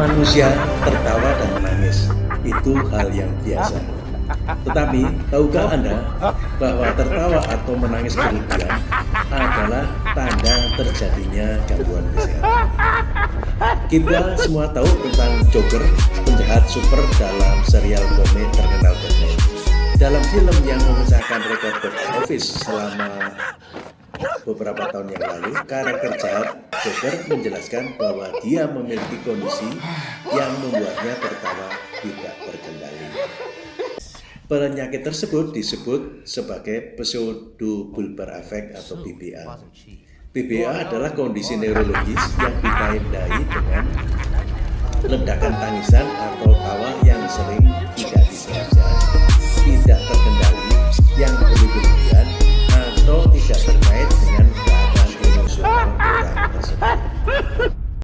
Manusia tertawa dan menangis, itu hal yang biasa. Tetapi, tahukah Anda bahwa tertawa atau menangis berlebihan adalah tanda terjadinya gangguan kesehatan? Kita semua tahu tentang Joker, penjahat super dalam serial komik terkenal Batman. Dalam film yang memecahkan rekor box office selama beberapa tahun yang lalu, karakter jahat Joker menjelaskan bahwa dia memiliki kondisi yang membuatnya tertawa tidak terkendali. Penyakit tersebut disebut sebagai pseudobulbar effect atau BBA. BBA adalah kondisi neurologis yang ditandai dengan ledakan tangisan atau tawa yang sering